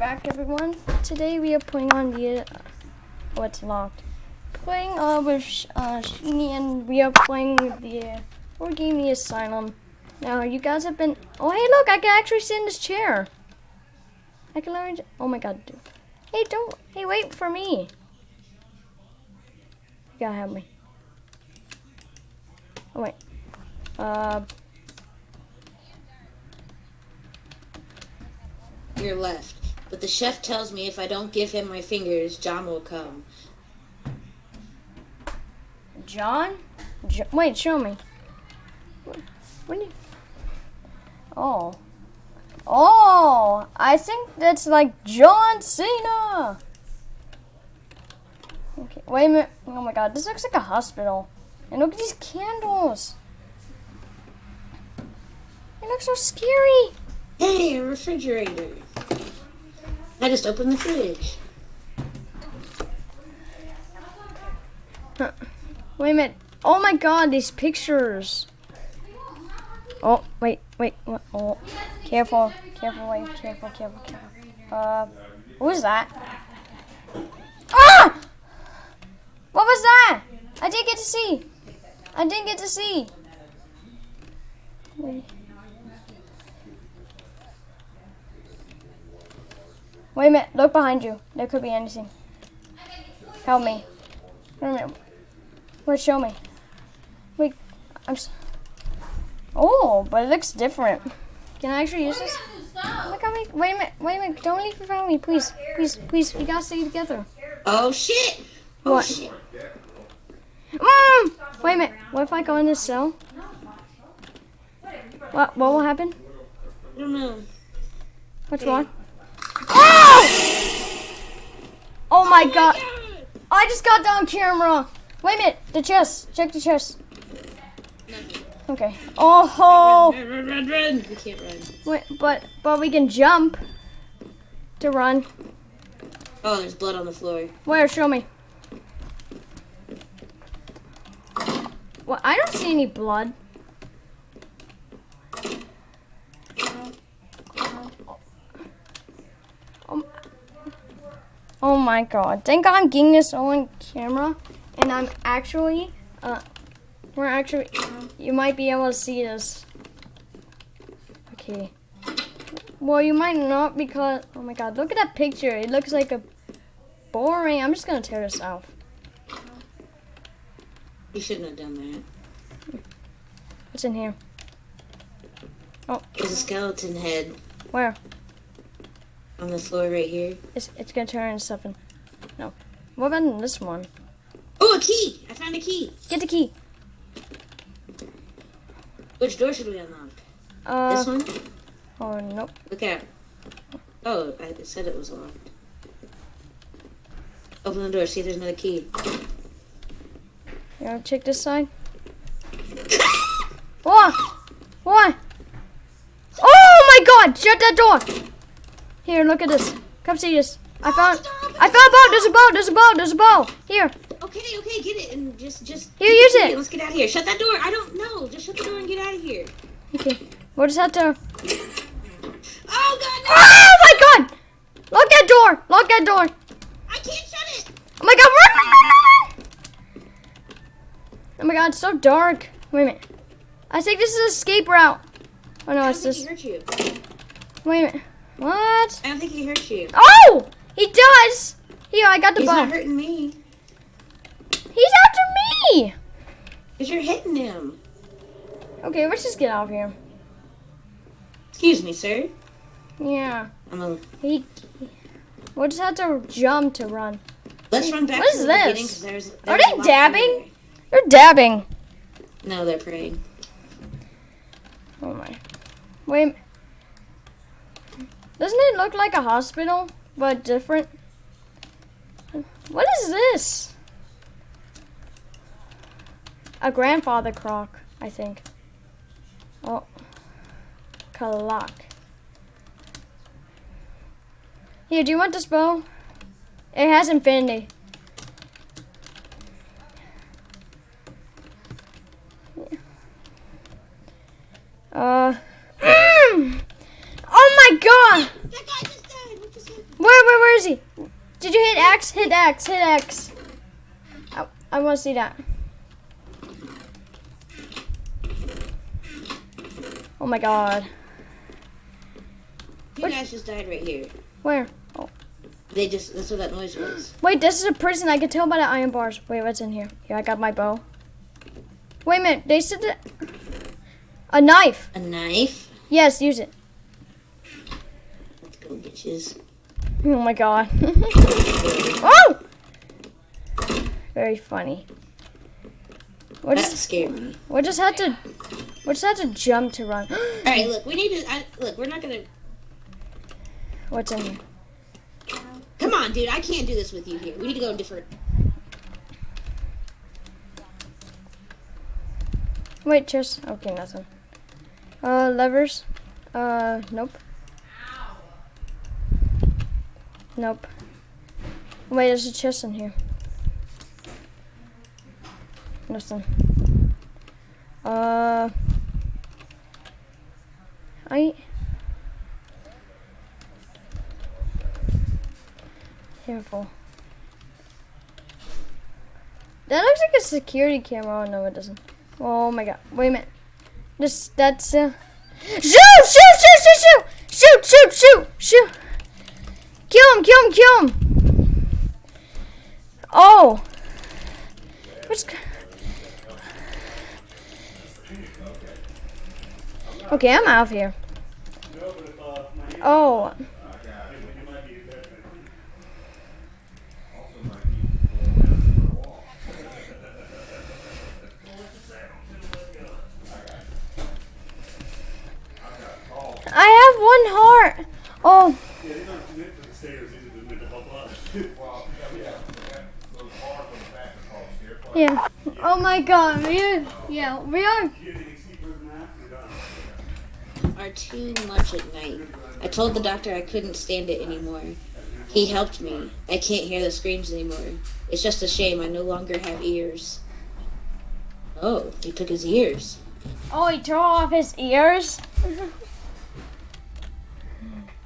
back, everyone. Today we are playing on the. Uh, oh, it's locked. Playing uh, with uh, Sheeny, and we are playing the. Uh, game the Asylum. Now, you guys have been. Oh, hey, look, I can actually sit in this chair. I can learn. Oh my god, dude. Hey, don't. Hey, wait for me. You gotta help me. Oh, wait. Uh. Your left. But the chef tells me if I don't give him my fingers, John will come. John? Jo wait, show me. When you... Oh. Oh! I think that's like John Cena! Okay, wait a minute. Oh my god, this looks like a hospital. And look at these candles! It looks so scary! Hey, a refrigerator! I just opened the fridge. Huh. Wait a minute. Oh my god, these pictures. Oh, wait, wait, what? Oh, careful, careful, wait, careful, careful, careful. Uh, what was that? Ah! What was that? I didn't get to see. I didn't get to see. Wait. Wait a minute, look behind you. There could be anything. Help me. Wait a minute. Wait, show me. Wait, I'm. S oh, but it looks different. Can I actually use this? Look at me. Wait a minute. Wait a minute. Don't leave without me, please. Please, please. We gotta stay together. Oh shit! Oh What? shit! Mm! Wait a minute. What if I go in this cell? What? What will happen? I don't know. What's wrong? Oh! Oh my god. I just got down camera. Wait a minute. The chest. Check the chest. Okay. Oh ho! Run, run, run, run! We can't run. Wait, but but we can jump to run. Oh, there's blood on the floor. Where? Show me. Well, I don't see any blood. Oh, oh my god. Thank God I'm getting this on camera. And I'm actually, uh, we're actually, you might be able to see this. Okay. Well, you might not because, oh my god, look at that picture. It looks like a boring. I'm just gonna tear this off. You shouldn't have done that. What's in here? Oh. There's a skeleton head Where? On the floor right here. It's, it's gonna turn into something. No. What about this one? Oh, a key! I found a key. Get the key. Which door should we unlock? Uh, this one? oh, nope. Look out. Oh, I said it was locked. Open the door, see if there's another key. You wanna check this side? What? What? Oh my god! Shut that door! Here, look at this. Come see this. I found I found a boat! There's a boat! There's a boat! There's a boat! Here! Okay, okay, get it and just, just. Here, use key it. Let's get out of here. Shut that door. I don't know. Just shut the door and get out of here. Okay. We'll just have to Oh God, no! Oh my god! Lock that door! Lock that door! I can't shut it. Oh my god, run! Oh my god, it's so dark. Wait a minute. I think this is an escape route. Oh no, I it's this. hurt you. Wait a minute. What? I don't think he hurt you. Oh! He does! Here, I got the He's bow. not hurting me. He's after me! Cause you're hitting him. Okay, let's just get out of here. Excuse me, sir. Yeah. I'm a. He. We'll just have to jump to run. Let's run back What to is the this? 'cause there's, Are they dabbing? They're dabbing. No, they're praying. Oh my. Wait. Look like a hospital, but different? What is this? A grandfather clock, I think. Oh. Clock. Here, do you want this bow? It has infinity. Uh. Mm! Oh my god! That guy just died. What just happened? Is he? Did you hit X? Hit X. Hit X. I, I want to see that. Oh my god. Two What? guys just died right here. Where? Oh. They just, that's what that noise was. Wait, this is a prison. I can tell by the iron bars. Wait, what's in here? Here, I got my bow. Wait a minute. They said that. A knife. A knife? Yes, use it. Let's go, bitches. Oh my god. oh! Very funny. We That just, scared me. we just had to. We just had to jump to run. Alright, look, we need to, I, look, we're not gonna, What's in here? come on, dude, I can't do this with you here. We need to go different. Wait, chest. Okay, nothing. Uh, levers. Uh, nope. Nope. Wait, there's a chest in here. Nothing. Uh, I. Careful. That looks like a security camera. Oh no, it doesn't. Oh my god. Wait a minute. This that's uh Shoot! Shoot! Shoot! Shoot! Shoot! Shoot! Shoot! Shoot! Shoot! Kill him! Kill him! Kill him! Oh! What's Okay, I'm out of here. Oh. I have one heart. Oh, Yeah, these aren't meant for the stairs, these are just meant to help us. Yeah. Oh my god, we are, yeah, we are. You get anything steeper than that, you're done. Are too much at night. I told the doctor I couldn't stand it anymore. He helped me. I can't hear the screams anymore. It's just a shame I no longer have ears. Oh, he took his ears. Oh, he tore off his ears.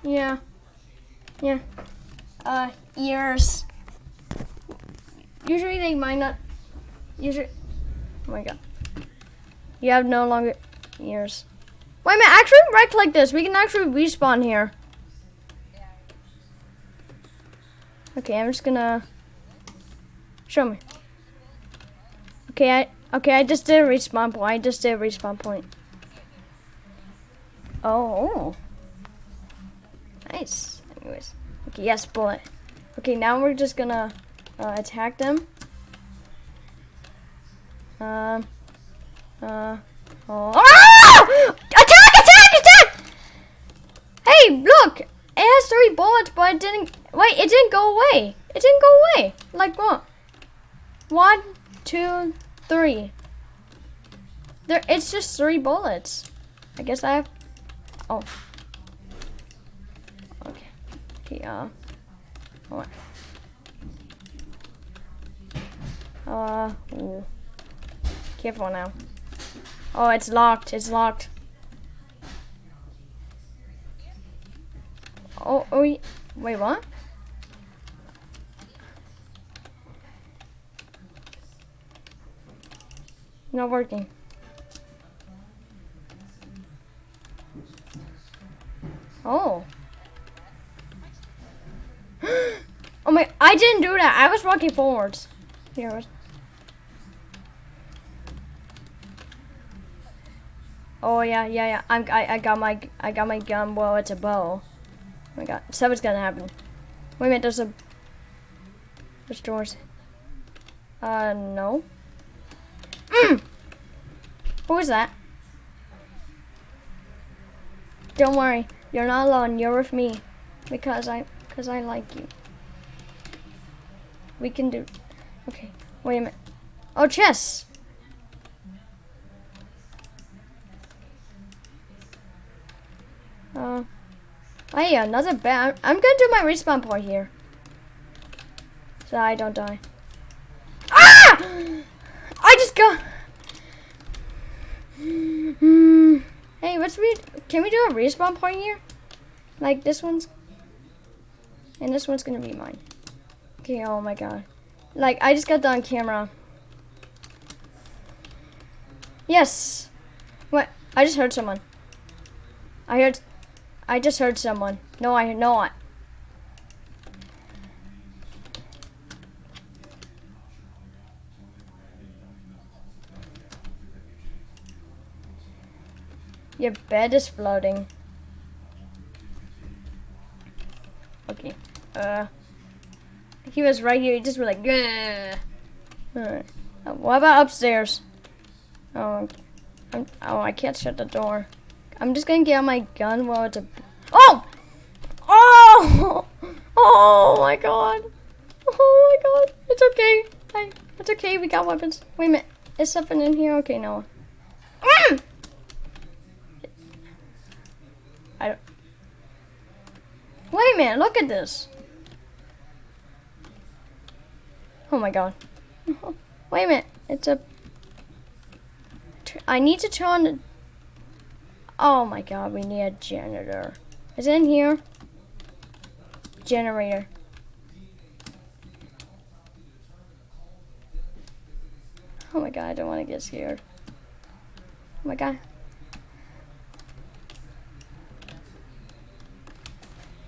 yeah. Yeah. Uh, ears. Usually they might not. Usually. Oh my god. You have no longer ears. Wait a minute, actually right click this. We can actually respawn here. Okay, I'm just gonna show me. Okay, I okay, I just did a respawn point. I just did a respawn point. Oh, nice. Anyways, okay, yes, bullet. Okay, now we're just gonna uh, attack them. Um. Uh. Oh. Ah! Attack! Attack! Attack! Hey, look! It has three bullets, but it didn't. Wait, it didn't go away. It didn't go away. Like what? One, two, three. There, it's just three bullets. I guess I have. Oh. Okay. Okay. Uh. On. Uh. Ooh. Careful now. Oh, it's locked. It's locked. Oh, oh, wait, what? Not working. Oh. oh my, I didn't do that. I was walking forwards. Here it was. Oh yeah, yeah, yeah. I'm, I, I got my, I got my gun. Well, it's a bow. Oh my god, something's gonna happen. Wait a minute, there's a, there's doors. Uh, no. Mm. Who is that? Don't worry, you're not alone. You're with me, because I, because I like you. We can do. Okay, wait a minute. Oh, chess. Uh, oh another bat. I'm gonna do my respawn point here. So I don't die. Ah! I just got. Hmm. Hey, what's we? Can we do a respawn point here? Like this one's. And this one's gonna be mine. Okay, oh my god. Like, I just got that on camera. Yes! What? I just heard someone. I heard... I just heard someone. No, I know I... Your bed is floating. Okay. Uh... He was right here. He just was like, yeah. Alright. Uh, what about upstairs? Oh, I'm, oh, I can't shut the door. I'm just gonna get out my gun while it's a. Oh! Oh! Oh my god! Oh my god! It's okay. I, it's okay. We got weapons. Wait a minute. Is something in here? Okay, no. Mm! I don't. Wait a minute. Look at this. Oh my god. Wait a minute. It's a. I need to turn on the. Oh my god, we need a janitor. Is it in here? Generator. Oh my god, I don't want to get scared. Oh my god.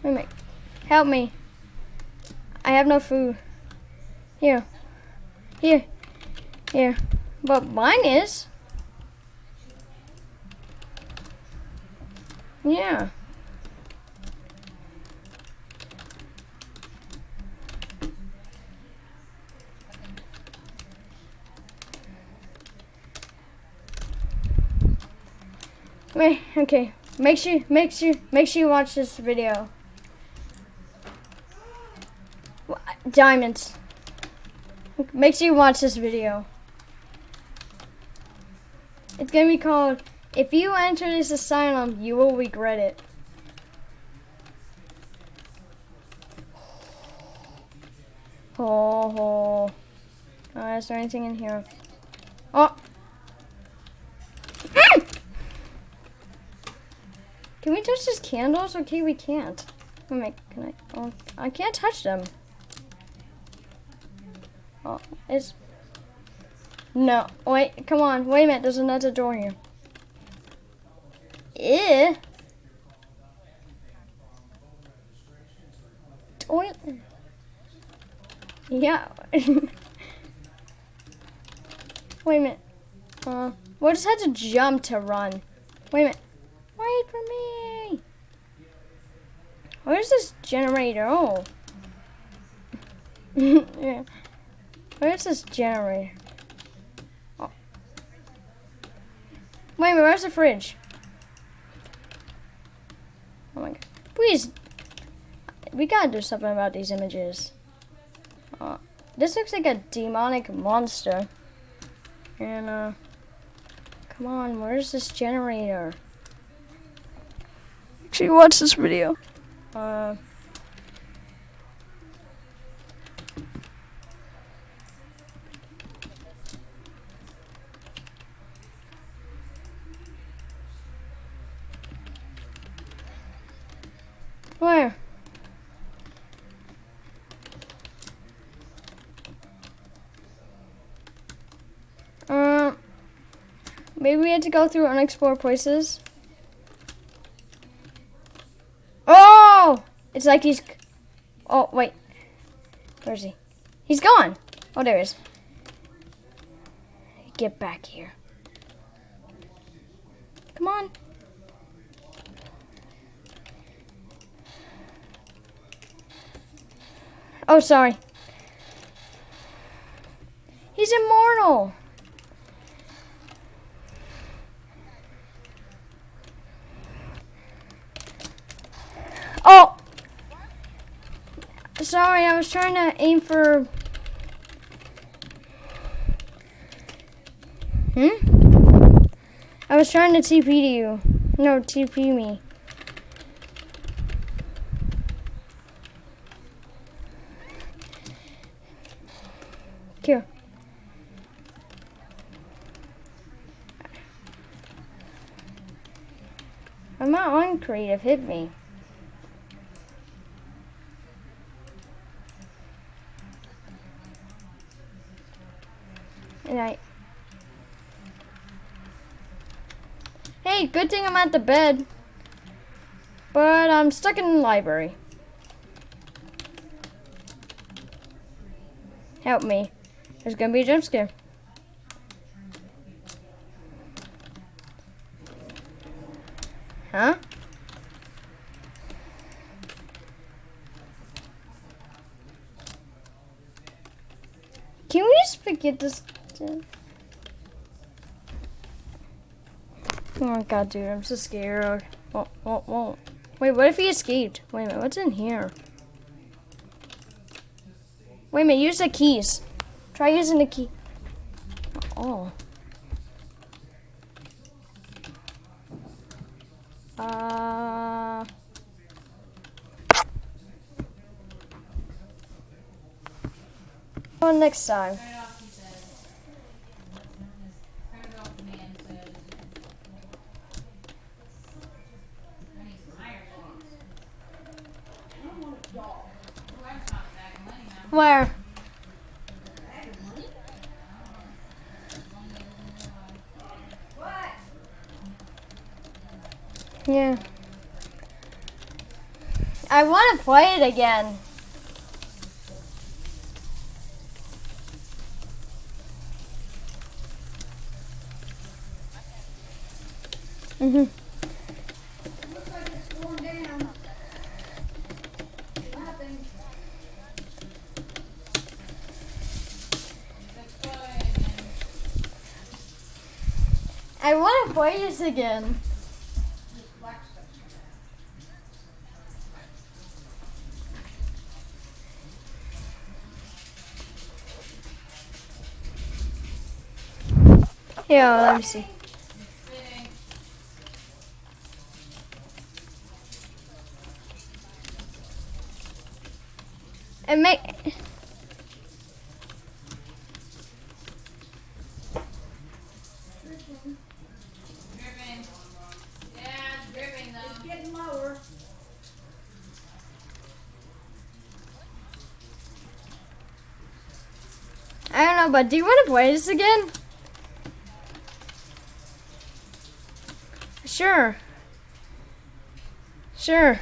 Wait a minute. Help me. I have no food. Here. Here. Here. But mine is. Yeah. Wait, okay. Make sure, make sure, make sure you watch this video. Diamonds. Make sure you watch this video. It's gonna be called, If You Enter This Asylum, You Will Regret It. Oh, oh. Is there anything in here? Oh! Mm! Can we touch these candles? Okay, we can't. Can I? Oh, I can't touch them. Oh, it's... No, wait, come on, wait a minute, there's another door here. Eh? Toilet. Yeah. wait a minute. Uh, we just had to jump to run. Wait a minute. Wait for me. Where's this generator? Oh. yeah. Where's this generator? Oh. Wait a minute, where's the fridge? Oh my god. Please. We gotta do something about these images. Uh, this looks like a demonic monster. And, uh, come on, where's this generator? Actually, watch this video. Uh, Where? Um, maybe we had to go through unexplored places. Oh! It's like he's... Oh, wait. Where is he? He's gone. Oh, there he is. Get back here. Come on. Oh, sorry. He's immortal. Oh! Sorry, I was trying to aim for... Hmm? I was trying to TP to you. No, TP me. Here. I'm not on creative, hit me. Night. Hey, good thing I'm at the bed. But I'm stuck in the library. Help me. There's gonna be a jump scare. Huh? Can we just forget this? Oh my god, dude, I'm so scared. Whoa, whoa, whoa. Wait, what if he escaped? Wait a minute, what's in here? Wait a minute, use the keys. Try using the key. Oh. Uh. Next time. Where? Yeah. I want to play it again. Mhm. Looks like it's going down. Nothing. To again. Yeah, let me see. And make Dripping. Yeah, it's dripping though. Getting lower. I don't know, but do you want to play this again? Sure. Sure.